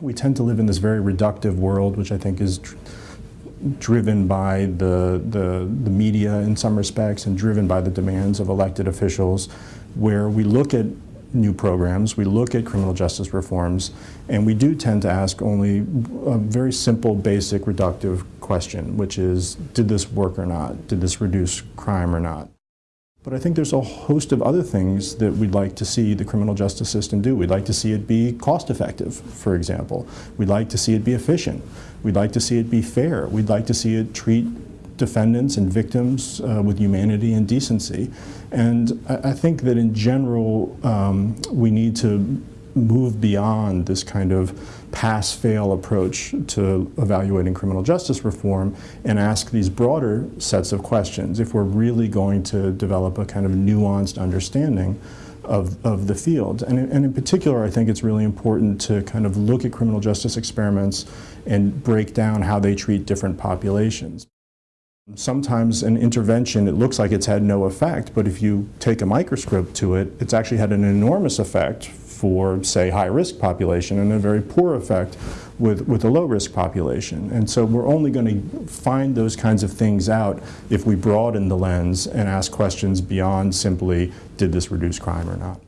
We tend to live in this very reductive world, which I think is dr driven by the, the, the media in some respects and driven by the demands of elected officials, where we look at new programs, we look at criminal justice reforms, and we do tend to ask only a very simple, basic, reductive question, which is, did this work or not? Did this reduce crime or not? But I think there's a host of other things that we'd like to see the criminal justice system do. We'd like to see it be cost effective, for example. We'd like to see it be efficient. We'd like to see it be fair. We'd like to see it treat defendants and victims uh, with humanity and decency. And I, I think that in general, um, we need to move beyond this kind of pass-fail approach to evaluating criminal justice reform and ask these broader sets of questions if we're really going to develop a kind of nuanced understanding of, of the field. And, and in particular, I think it's really important to kind of look at criminal justice experiments and break down how they treat different populations. Sometimes an intervention, it looks like it's had no effect, but if you take a microscope to it, it's actually had an enormous effect for, say, high-risk population and a very poor effect with, with a low-risk population. And so we're only going to find those kinds of things out if we broaden the lens and ask questions beyond simply, did this reduce crime or not?